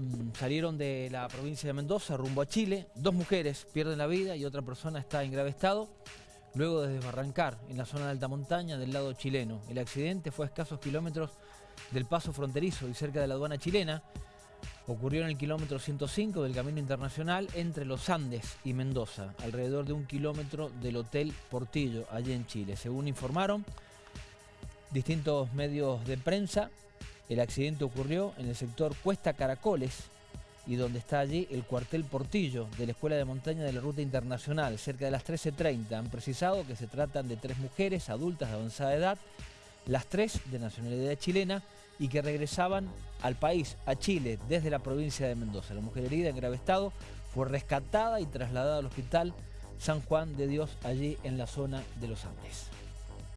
mm, salieron de la provincia de Mendoza rumbo a Chile. Dos mujeres pierden la vida y otra persona está en grave estado. Luego de desbarrancar en la zona de alta montaña del lado chileno. El accidente fue a escasos kilómetros del paso fronterizo y cerca de la aduana chilena. Ocurrió en el kilómetro 105 del Camino Internacional entre los Andes y Mendoza, alrededor de un kilómetro del Hotel Portillo, allí en Chile. Según informaron distintos medios de prensa, el accidente ocurrió en el sector Cuesta Caracoles y donde está allí el cuartel Portillo de la Escuela de Montaña de la Ruta Internacional, cerca de las 13.30. Han precisado que se tratan de tres mujeres adultas de avanzada edad, las tres de nacionalidad chilena y que regresaban al país, a Chile, desde la provincia de Mendoza. La mujer herida en grave estado fue rescatada y trasladada al hospital San Juan de Dios allí en la zona de los Andes.